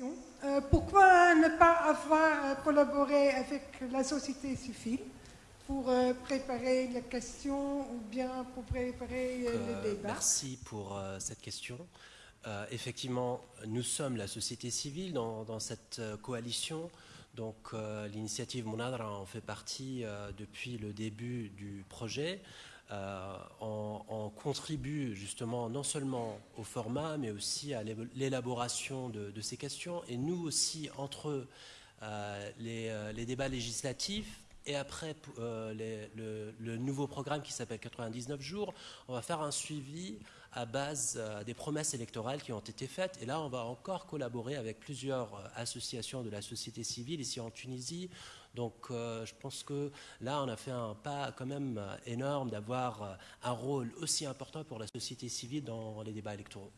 question. Euh, pourquoi ne pas avoir euh, collaboré avec la société civile pour euh, préparer les questions ou bien pour préparer le débat? Merci pour cette question. effectivement, nous sommes la société civile dans, dans cette coalition. Donc l'initiative Monadra en fait partie depuis le début du projet. On, contribue justement non seulement au format, mais aussi à l'élaboration de, ces questions. Et nous aussi, entre euh, euh, les, débats législatifs et après le, le, nouveau programme qui s'appelle 99 jours, on va faire un suivi à base des promesses électorales qui ont été faites. Et là, on va encore collaborer avec plusieurs associations de la société civile ici en Tunisie, donc euh, je pense que là, on a fait un pas quand même énorme d'avoir euh, un rôle aussi important pour la société civile dans les débats électoraux.